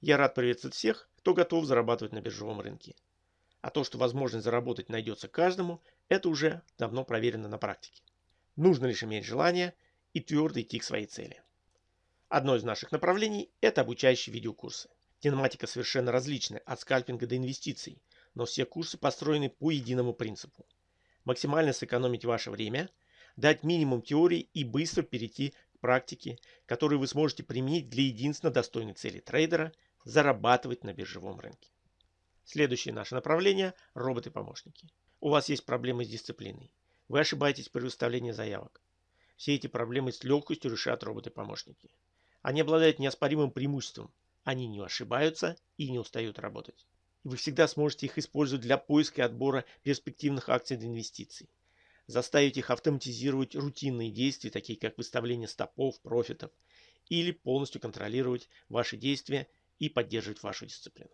Я рад приветствовать всех, кто готов зарабатывать на биржевом рынке. А то, что возможность заработать найдется каждому, это уже давно проверено на практике. Нужно лишь иметь желание и твердо идти к своей цели. Одно из наших направлений – это обучающие видеокурсы. Тематика совершенно различная, от скальпинга до инвестиций, но все курсы построены по единому принципу. Максимально сэкономить ваше время, дать минимум теории и быстро перейти к практике, которую вы сможете применить для единственно достойной цели трейдера – зарабатывать на биржевом рынке. Следующее наше направление – роботы-помощники. У вас есть проблемы с дисциплиной. Вы ошибаетесь при выставлении заявок. Все эти проблемы с легкостью решат роботы-помощники. Они обладают неоспоримым преимуществом. Они не ошибаются и не устают работать. И вы всегда сможете их использовать для поиска и отбора перспективных акций для инвестиций. Заставить их автоматизировать рутинные действия, такие как выставление стопов, профитов, или полностью контролировать ваши действия и поддерживать вашу дисциплину.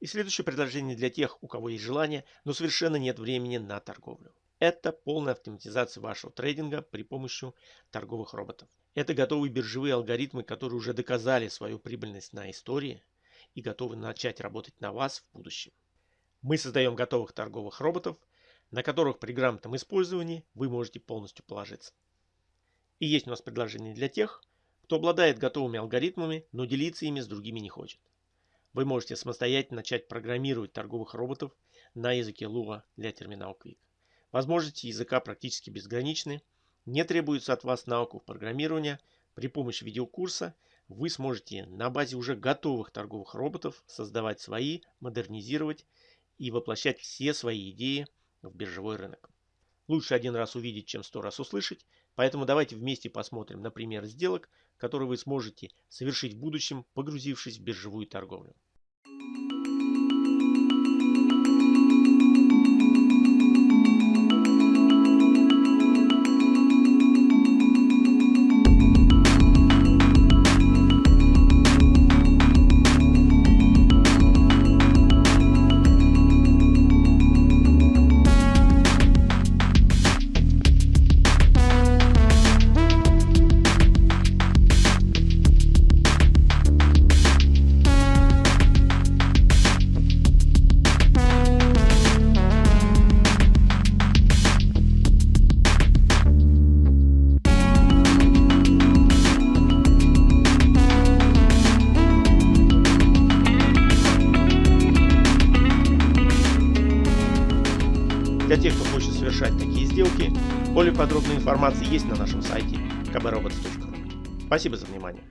И следующее предложение для тех, у кого есть желание, но совершенно нет времени на торговлю. Это полная автоматизация вашего трейдинга при помощи торговых роботов. Это готовые биржевые алгоритмы, которые уже доказали свою прибыльность на истории и готовы начать работать на вас в будущем. Мы создаем готовых торговых роботов, на которых при грамотном использовании вы можете полностью положиться. И есть у нас предложение для тех, кто обладает готовыми алгоритмами, но делиться ими с другими не хочет. Вы можете самостоятельно начать программировать торговых роботов на языке Lua для терминал Quick. Возможности языка практически безграничны. Не требуется от вас навыков программирования. При помощи видеокурса вы сможете на базе уже готовых торговых роботов создавать свои, модернизировать и воплощать все свои идеи в биржевой рынок. Лучше один раз увидеть, чем сто раз услышать, поэтому давайте вместе посмотрим на пример сделок, которые вы сможете совершить в будущем, погрузившись в биржевую торговлю. Для тех, кто хочет совершать такие сделки, более подробная информация есть на нашем сайте kbrobots.ru. Спасибо за внимание.